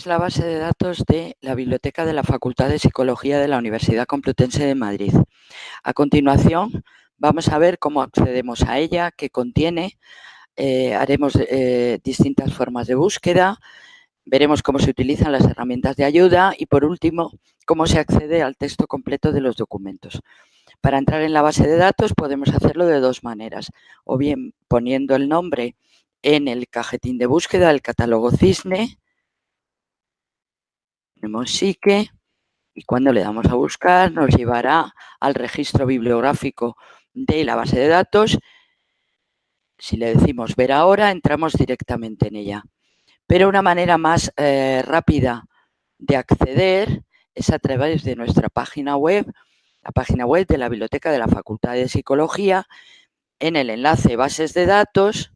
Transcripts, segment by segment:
es la base de datos de la Biblioteca de la Facultad de Psicología de la Universidad Complutense de Madrid. A continuación, vamos a ver cómo accedemos a ella, qué contiene, eh, haremos eh, distintas formas de búsqueda, veremos cómo se utilizan las herramientas de ayuda y, por último, cómo se accede al texto completo de los documentos. Para entrar en la base de datos podemos hacerlo de dos maneras, o bien poniendo el nombre en el cajetín de búsqueda del catálogo Cisne, tenemos Psique y cuando le damos a buscar nos llevará al registro bibliográfico de la base de datos. Si le decimos ver ahora, entramos directamente en ella. Pero una manera más eh, rápida de acceder es a través de nuestra página web, la página web de la Biblioteca de la Facultad de Psicología. En el enlace bases de datos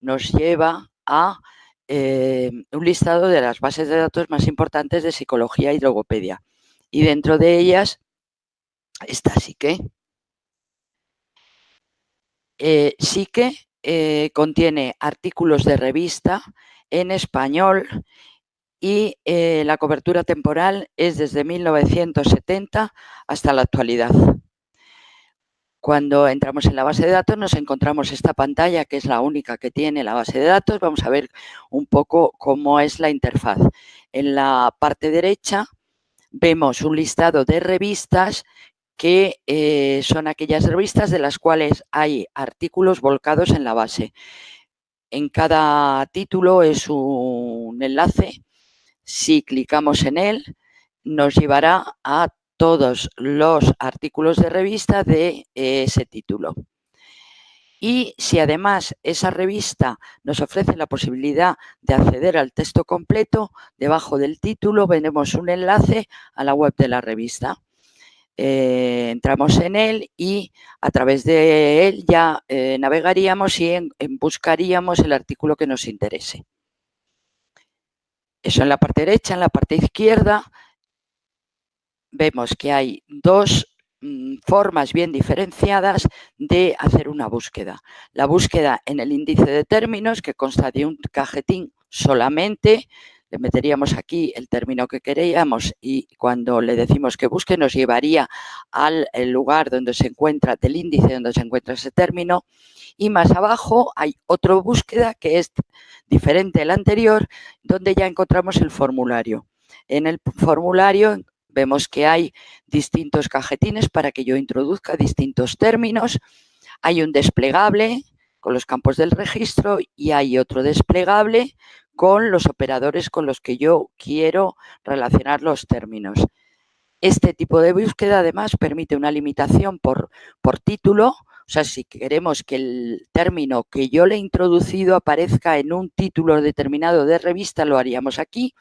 nos lleva a eh, un listado de las bases de datos más importantes de psicología y logopedia. Y dentro de ellas está Psique. Eh, Psique eh, contiene artículos de revista en español y eh, la cobertura temporal es desde 1970 hasta la actualidad. Cuando entramos en la base de datos nos encontramos esta pantalla que es la única que tiene la base de datos. Vamos a ver un poco cómo es la interfaz. En la parte derecha vemos un listado de revistas que eh, son aquellas revistas de las cuales hay artículos volcados en la base. En cada título es un enlace. Si clicamos en él, nos llevará a todos los artículos de revista de ese título. Y si además esa revista nos ofrece la posibilidad de acceder al texto completo, debajo del título veremos un enlace a la web de la revista. Eh, entramos en él y a través de él ya eh, navegaríamos y buscaríamos el artículo que nos interese. Eso en la parte derecha, en la parte izquierda vemos que hay dos mm, formas bien diferenciadas de hacer una búsqueda. La búsqueda en el índice de términos, que consta de un cajetín solamente, le meteríamos aquí el término que queríamos y cuando le decimos que busque nos llevaría al lugar donde se encuentra, del índice donde se encuentra ese término y más abajo hay otra búsqueda que es diferente al anterior donde ya encontramos el formulario. En el formulario Vemos que hay distintos cajetines para que yo introduzca distintos términos. Hay un desplegable con los campos del registro y hay otro desplegable con los operadores con los que yo quiero relacionar los términos. Este tipo de búsqueda además permite una limitación por, por título, o sea, si queremos que el término que yo le he introducido aparezca en un título determinado de revista, lo haríamos aquí.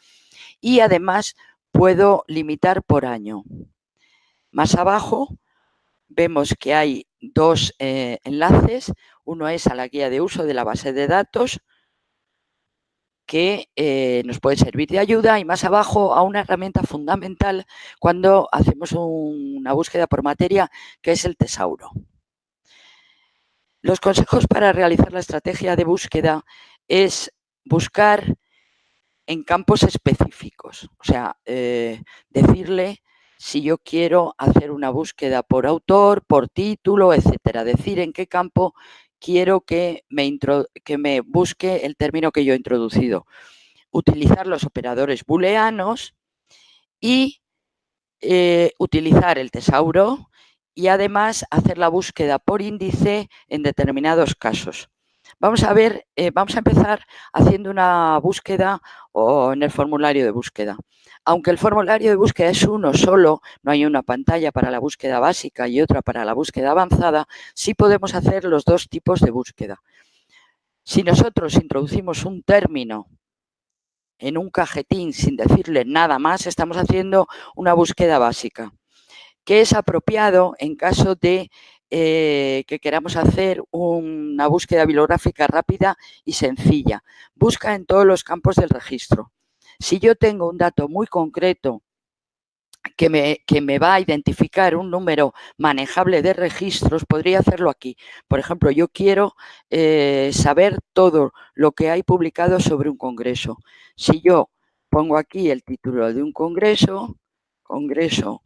Y además puedo limitar por año. Más abajo vemos que hay dos eh, enlaces. Uno es a la guía de uso de la base de datos que eh, nos puede servir de ayuda y más abajo a una herramienta fundamental cuando hacemos una búsqueda por materia que es el tesauro. Los consejos para realizar la estrategia de búsqueda es buscar en campos específicos. O sea, eh, decirle si yo quiero hacer una búsqueda por autor, por título, etcétera. Decir en qué campo quiero que me, que me busque el término que yo he introducido. Utilizar los operadores booleanos y eh, utilizar el tesauro y además hacer la búsqueda por índice en determinados casos. Vamos a ver, eh, vamos a empezar haciendo una búsqueda o en el formulario de búsqueda. Aunque el formulario de búsqueda es uno solo, no hay una pantalla para la búsqueda básica y otra para la búsqueda avanzada, sí podemos hacer los dos tipos de búsqueda. Si nosotros introducimos un término en un cajetín sin decirle nada más, estamos haciendo una búsqueda básica, que es apropiado en caso de eh, que queramos hacer una búsqueda bibliográfica rápida y sencilla. Busca en todos los campos del registro. Si yo tengo un dato muy concreto que me, que me, va a identificar un número manejable de registros, podría hacerlo aquí. Por ejemplo, yo quiero eh, saber todo lo que hay publicado sobre un congreso. Si yo pongo aquí el título de un congreso, Congreso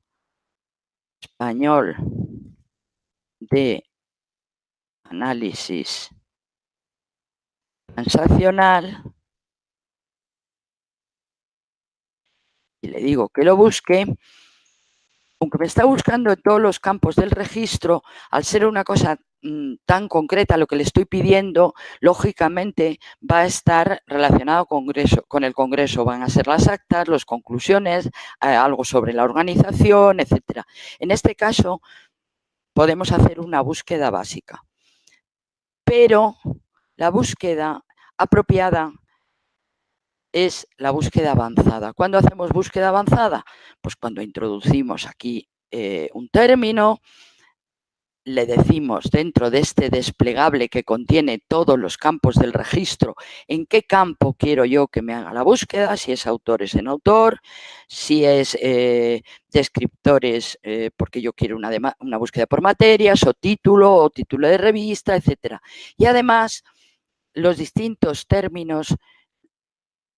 Español de Análisis Transaccional, y le digo que lo busque, aunque me está buscando en todos los campos del registro, al ser una cosa mm, tan concreta lo que le estoy pidiendo, lógicamente va a estar relacionado con el Congreso. Van a ser las actas, las conclusiones, eh, algo sobre la organización, etcétera. En este caso, podemos hacer una búsqueda básica. Pero la búsqueda apropiada es la búsqueda avanzada. ¿Cuándo hacemos búsqueda avanzada? Pues cuando introducimos aquí eh, un término, le decimos dentro de este desplegable que contiene todos los campos del registro, en qué campo quiero yo que me haga la búsqueda, si es autores en autor, si es eh, descriptores, eh, porque yo quiero una, una búsqueda por materias, o título, o título de revista, etc. Y además, los distintos términos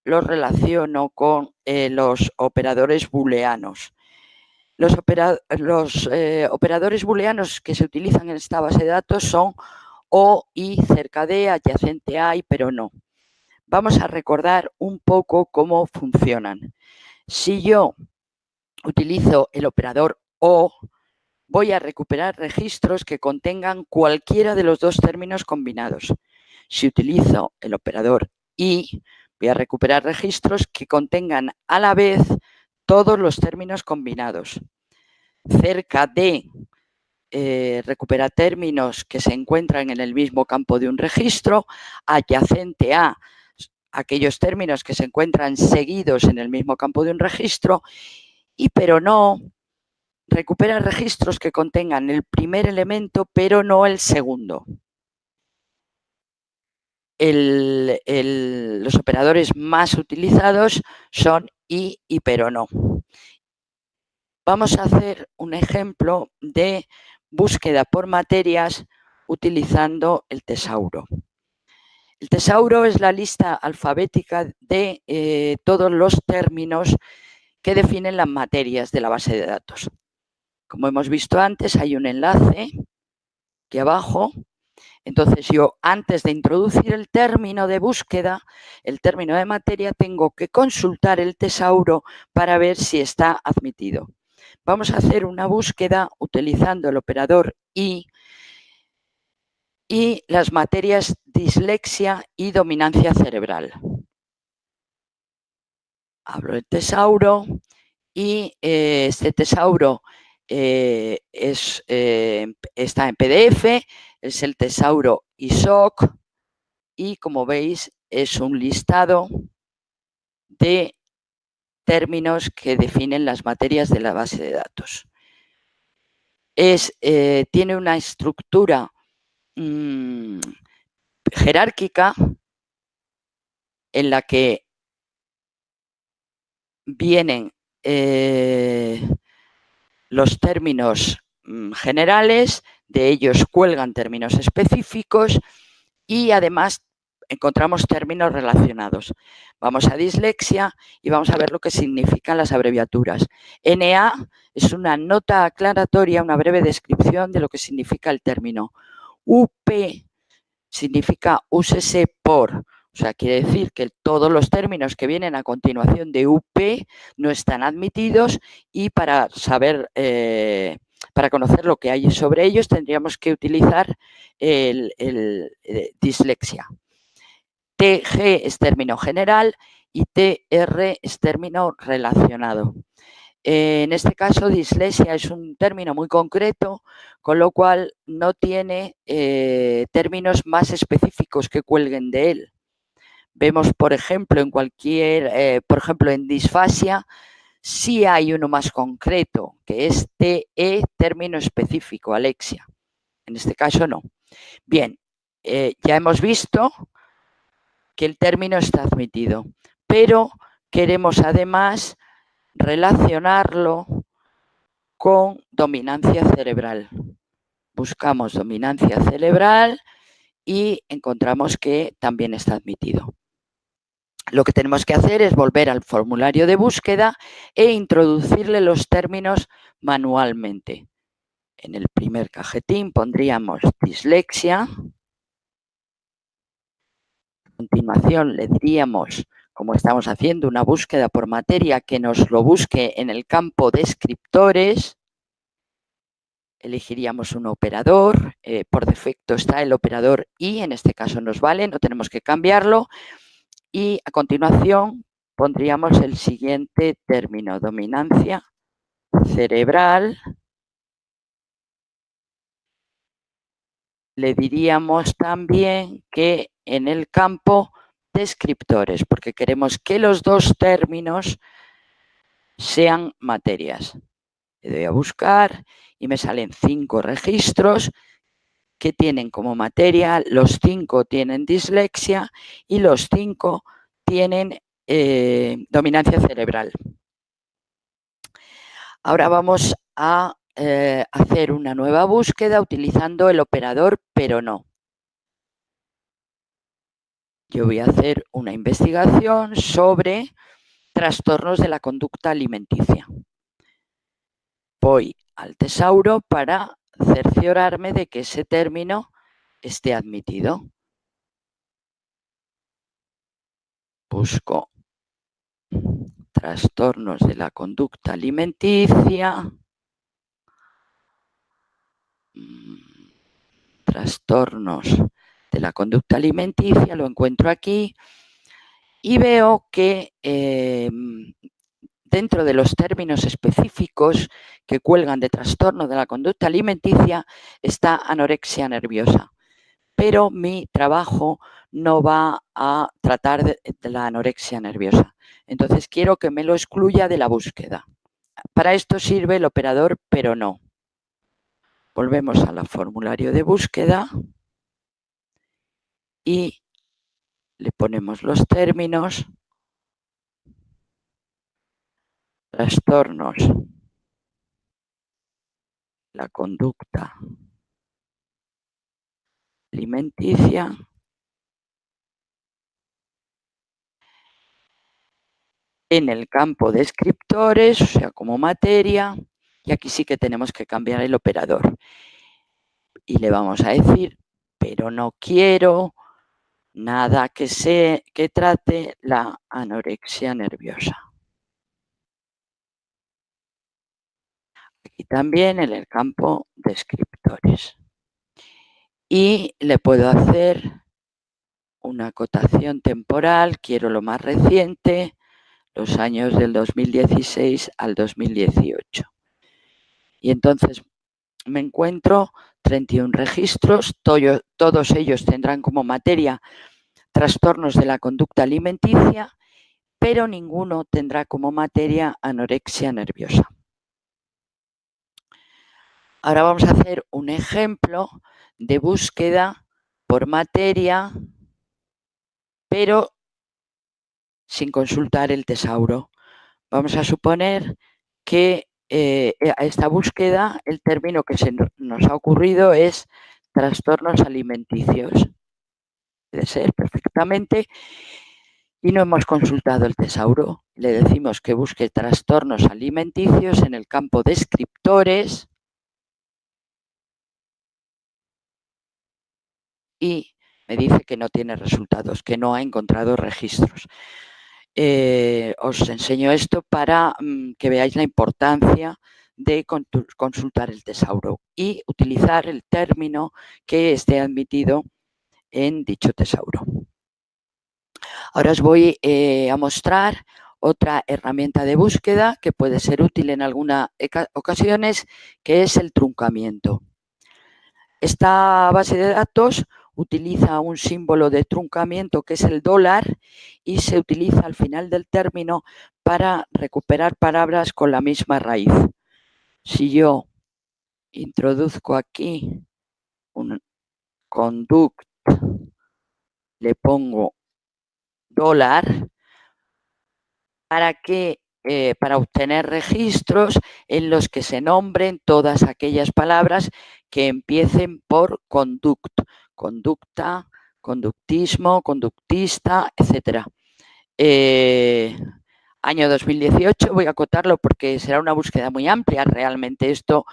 los relaciono con eh, los operadores booleanos. Los, eh, operadores booleanos que se utilizan en esta base de datos son o, y, cerca de, adyacente a pero no. Vamos a recordar un poco cómo funcionan. Si yo utilizo el operador o, voy a recuperar registros que contengan cualquiera de los dos términos combinados. Si utilizo el operador y, Voy a recuperar registros que contengan a la vez todos los términos combinados. Cerca de eh, recupera términos que se encuentran en el mismo campo de un registro, adyacente a aquellos términos que se encuentran seguidos en el mismo campo de un registro, y pero no recupera registros que contengan el primer elemento, pero no el segundo los operadores más utilizados son y y pero no. Vamos a hacer un ejemplo de búsqueda por materias utilizando el tesauro. El tesauro es la lista alfabética de eh, todos los términos que definen las materias de la base de datos. Como hemos visto antes, hay un enlace aquí abajo entonces yo antes de introducir el término de búsqueda, el término de materia, tengo que consultar el tesauro para ver si está admitido. Vamos a hacer una búsqueda utilizando el operador y y las materias dislexia y dominancia cerebral. Abro el tesauro y eh, este tesauro eh, es, eh, está en PDF, es el tesauro ISOC y como veis es un listado de términos que definen las materias de la base de datos. Es, eh, tiene una estructura mm, jerárquica en la que vienen los términos mm, generales, de ellos cuelgan términos específicos y además encontramos términos relacionados. Vamos a dislexia y vamos a ver lo que significan las abreviaturas. NA es una nota aclaratoria, una breve descripción de lo que significa el término. UP significa úsese por, o sea, quiere decir que todos los términos que vienen a continuación de UP no están admitidos y para saber, eh, para conocer lo que hay sobre ellos tendríamos que utilizar el, eh, dislexia. TG es término general y TR es término relacionado. En este caso, dislexia es un término muy concreto, con lo cual no tiene eh, términos más específicos que cuelguen de él. Vemos, por ejemplo, en cualquier, eh, por ejemplo, en disfasia, sí hay uno más concreto, que es TE, término específico, Alexia. En este caso no. Bien, eh, ya hemos visto que el término está admitido, pero queremos además relacionarlo con dominancia cerebral. Buscamos dominancia cerebral y encontramos que también está admitido. Lo que tenemos que hacer es volver al formulario de búsqueda e introducirle los términos manualmente. En el primer cajetín pondríamos dislexia. A continuación le diríamos, como estamos haciendo una búsqueda por materia, que nos lo busque en el campo descriptores. Elegiríamos un operador, eh, por defecto está el operador y, en este caso nos vale, no tenemos que cambiarlo. Y a continuación pondríamos el siguiente término, dominancia cerebral. Le diríamos también que en el campo descriptores, porque queremos que los dos términos sean materias. Le doy a buscar y me salen cinco registros que tienen como materia, los cinco tienen dislexia y los cinco tienen eh, dominancia cerebral. Ahora vamos a eh, hacer una nueva búsqueda utilizando el operador pero no. Yo voy a hacer una investigación sobre trastornos de la conducta alimenticia. Voy al tesauro para cerciorarme de que ese término esté admitido. Busco trastornos de la conducta alimenticia, mm, trastornos de la conducta alimenticia, lo encuentro aquí y veo que em, dentro de los términos específicos que cuelgan de trastorno de la conducta alimenticia está anorexia nerviosa. Pero mi trabajo no va a tratar de, la anorexia nerviosa. Entonces quiero que me lo excluya de la búsqueda. Para esto sirve el operador pero no. Volvemos al formulario de búsqueda y le ponemos los términos trastornos, la conducta alimenticia, en el campo de descriptores, o sea, como materia, y aquí sí que tenemos que cambiar el operador. Y le vamos a decir, pero no quiero nada que, se, que trate la anorexia nerviosa. Y también en el campo descriptores. Y le puedo hacer una acotación temporal, quiero lo más reciente, los años del 2016 al 2018. Y entonces me encuentro 31 registros, todos ellos tendrán como materia trastornos de la conducta alimenticia, pero ninguno tendrá como materia anorexia nerviosa. Ahora vamos a hacer un ejemplo de búsqueda por materia, pero sin consultar el tesauro. Vamos a suponer que eh, a esta búsqueda el término que se nos ha ocurrido es trastornos alimenticios. Puede ser perfectamente. Y no hemos consultado el tesauro. Le decimos que busque trastornos alimenticios en el campo descriptores y me dice que no tiene resultados, que no ha encontrado registros. Eh, os enseño esto para mm, que veáis la importancia de consultar el tesauro y utilizar el término que esté admitido en dicho tesauro. Ahora os voy eh, a mostrar otra herramienta de búsqueda que puede ser útil en algunas ocasiones, que es el truncamiento. Esta base de datos utiliza un símbolo de truncamiento que es el dólar y se utiliza al final del término para recuperar palabras con la misma raíz. Si yo introduzco aquí un conduct, le pongo dólar, para que eh, para obtener registros en los que se nombren todas aquellas palabras que empiecen por conduct, conducta, conductismo, conductista, etc. Eh, año 2018, voy a acotarlo porque será una búsqueda muy amplia. Realmente esto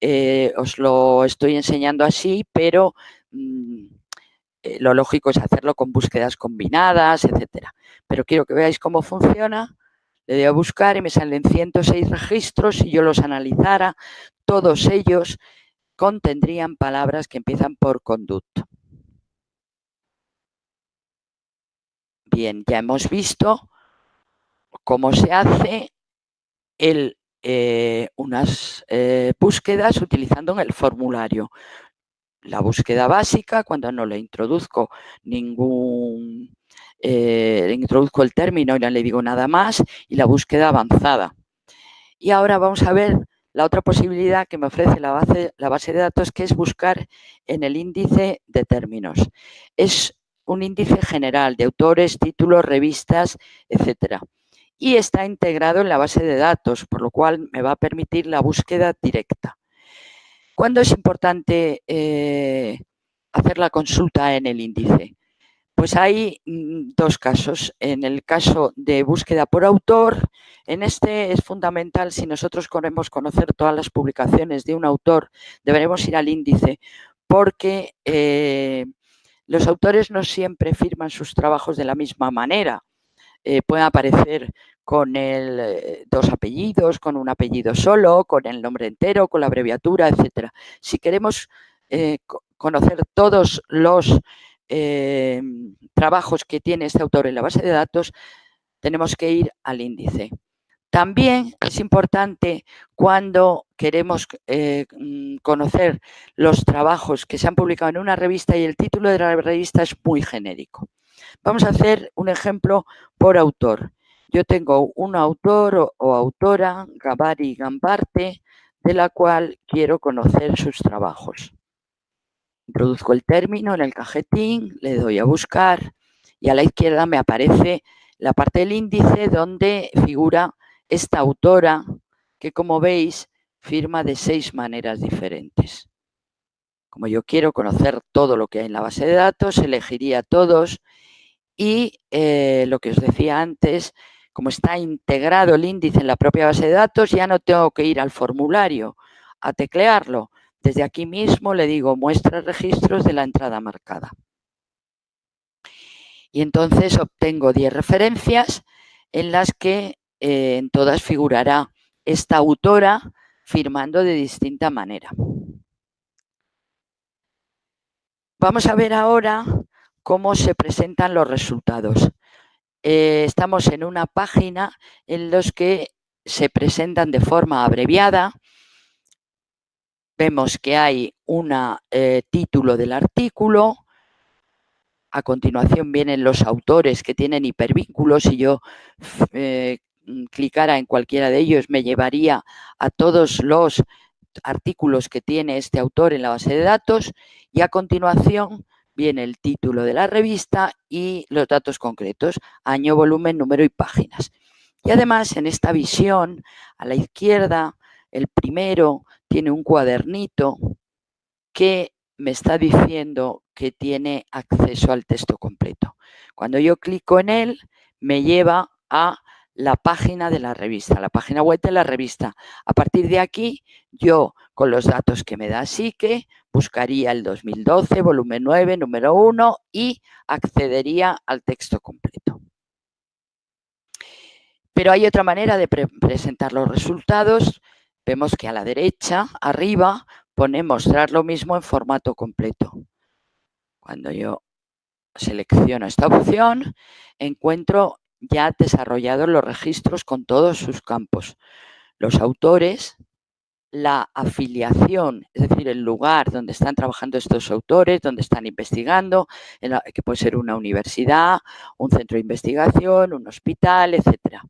eh, os lo estoy enseñando así, pero mm, eh, lo lógico es hacerlo con búsquedas combinadas, etcétera. Pero quiero que veáis cómo funciona. Le doy a buscar y me salen 106 registros. Si yo los analizara, todos ellos contendrían palabras que empiezan por conducto. Bien, ya hemos visto cómo se hace el, eh, unas eh, búsquedas utilizando el formulario. La búsqueda básica, cuando no le introduzco ningún, eh, introduzco el término y no le digo nada más, y la búsqueda avanzada. Y ahora vamos a ver la otra posibilidad que me ofrece la base, la base de datos, que es buscar en el índice de términos. Es un índice general de autores, títulos, revistas, etcétera. Y está integrado en la base de datos, por lo cual me va a permitir la búsqueda directa. ¿Cuándo es importante eh, hacer la consulta en el índice? Pues hay mm, dos casos. En el caso de búsqueda por autor, en este es fundamental, si nosotros queremos conocer todas las publicaciones de un autor, deberemos ir al índice, porque eh, los autores no siempre firman sus trabajos de la misma manera. Eh, pueden aparecer con el, eh, dos apellidos, con un apellido solo, con el nombre entero, con la abreviatura, etc. Si queremos eh, conocer todos los trabajos que tiene este autor en la base de datos, tenemos que ir al índice. También es importante cuando queremos eh, mm, conocer los trabajos que se han publicado en una revista y el título de la revista es muy genérico. Vamos a hacer un ejemplo por autor. Yo tengo un autor o, autora, Gabari Gambarte, de la cual quiero conocer sus trabajos. Introduzco el término en el cajetín, le doy a buscar y a la izquierda me aparece la parte del índice donde figura esta autora, que como veis, firma de seis maneras diferentes. Como yo quiero conocer todo lo que hay en la base de datos, elegiría todos y eh, lo que os decía antes, como está integrado el índice en la propia base de datos, ya no tengo que ir al formulario a teclearlo. Desde aquí mismo le digo muestra registros de la entrada marcada. Y entonces obtengo 10 referencias en las que eh, en todas figurará esta autora firmando de distinta manera. Vamos a ver ahora cómo se presentan los resultados. Eh, estamos en una página en los que se presentan de forma abreviada. Vemos que hay un eh, título del artículo, a continuación vienen los autores que tienen hipervínculos y yo Mm, clicara en cualquiera de ellos me llevaría a todos los artículos que tiene este autor en la base de datos y a continuación viene el título de la revista y los datos concretos, año, volumen, número y páginas. Y además en esta visión, a la izquierda, el primero tiene un cuadernito que me está diciendo que tiene acceso al texto completo. Cuando yo clico en él, me lleva a la página de la revista, la página web de la revista. A partir de aquí, yo con los datos que me da que buscaría el 2012, volumen 9, número 1 y accedería al texto completo. Pero hay otra manera de presentar los resultados. Vemos que a la derecha, arriba, pone mostrar lo mismo en formato completo. Cuando yo selecciono esta opción, encuentro ya desarrollado los registros con todos sus campos. Los autores, la afiliación, es decir, el lugar donde están trabajando estos autores, donde están investigando, que puede ser una universidad, un centro de investigación, un hospital, etc.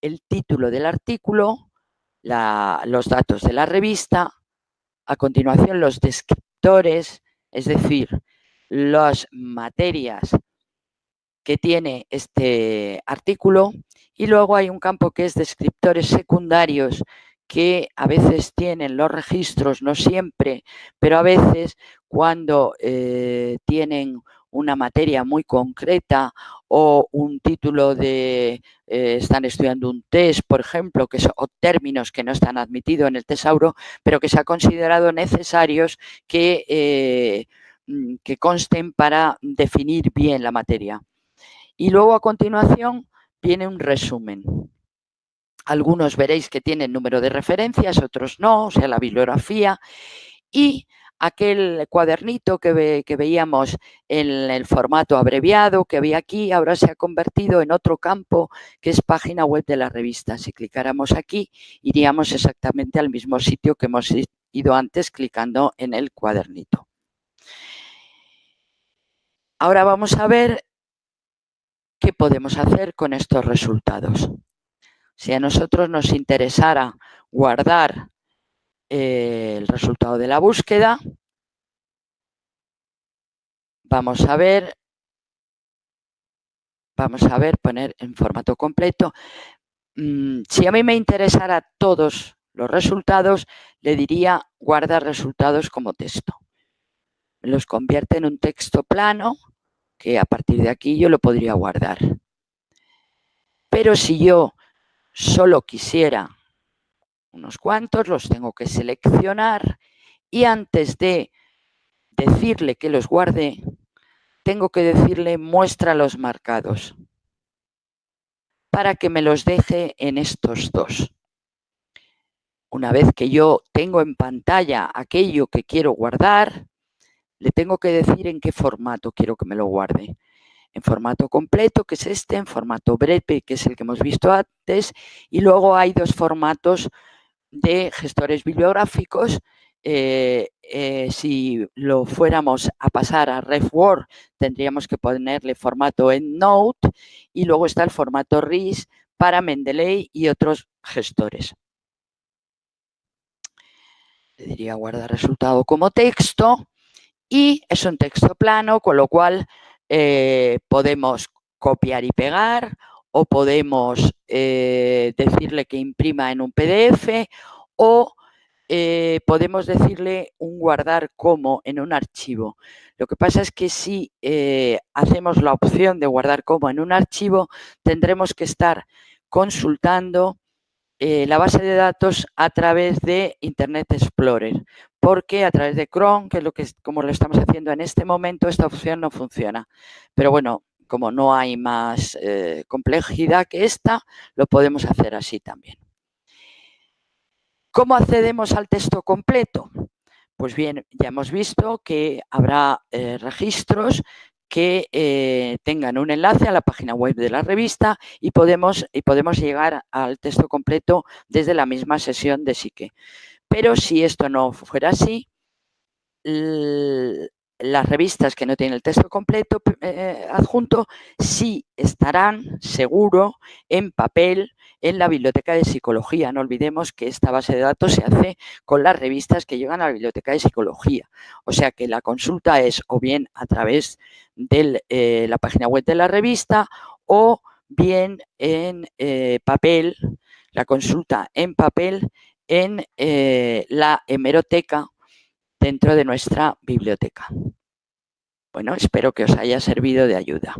El título del artículo, los datos de la revista, a continuación los descriptores, es decir, las materias que tiene este artículo y luego hay un campo que es descriptores secundarios que a veces tienen los registros, no siempre, pero a veces cuando eh, tienen una materia muy concreta o un título de eh, están estudiando un test, por ejemplo, que son, o términos que no están admitidos en el tesauro, pero que se ha considerado necesarios que, eh, mm, que consten para definir bien la materia. Y luego a continuación viene un resumen. Algunos veréis que tienen número de referencias, otros no, o sea, la bibliografía. Y aquel cuadernito que, veíamos en el formato abreviado que había aquí, ahora se ha convertido en otro campo que es página web de la revista. Si clicáramos aquí, iríamos exactamente al mismo sitio que hemos ido antes clicando en el cuadernito. Ahora vamos a ver qué podemos hacer con estos resultados. Si a nosotros nos interesara guardar el resultado de la búsqueda, vamos a ver, vamos a ver, poner en formato completo. Mm, si a mí me interesara todos los resultados, le diría guardar resultados como texto. Los convierte en un texto plano que a partir de aquí yo lo podría guardar. Pero si yo solo quisiera unos cuantos, los tengo que seleccionar y antes de decirle que los guarde, tengo que decirle muestra los marcados para que me los deje en estos dos. Una vez que yo tengo en pantalla aquello que quiero guardar, le tengo que decir en qué formato quiero que me lo guarde en formato completo, que es este, en formato breve, que es el que hemos visto antes, y luego hay dos formatos de gestores bibliográficos. Eh, eh, si lo fuéramos a pasar a RefWord, tendríamos que ponerle formato EndNote y luego está el formato RIS para Mendeley y otros gestores. Le diría guardar resultado como texto y es un texto plano, con lo cual eh, podemos copiar y pegar o podemos eh, decirle que imprima en un PDF o eh, podemos decirle un guardar como en un archivo. Lo que pasa es que si hacemos la opción de guardar como en un archivo, tendremos que estar consultando la base de datos a través de Internet Explorer porque a través de Chrome, que es lo que como lo estamos haciendo en este momento, esta opción no funciona. Pero bueno, como no hay más eh, complejidad que esta, lo podemos hacer así también. ¿Cómo accedemos al texto completo? Pues bien, ya hemos visto que habrá eh, registros que eh, tengan un enlace a la página web de la revista y podemos, y podemos llegar al texto completo desde la misma sesión de Psique. Pero si esto no fuera así, las revistas que no tienen el texto completo eh, adjunto sí estarán seguro en papel en la biblioteca de psicología. No olvidemos que esta base de datos se hace con las revistas que llegan a la biblioteca de psicología. O sea que la consulta es o bien a través de eh, la página web de la revista o bien en eh, papel, la consulta en papel en eh, la hemeroteca dentro de nuestra biblioteca. Bueno, espero que os haya servido de ayuda.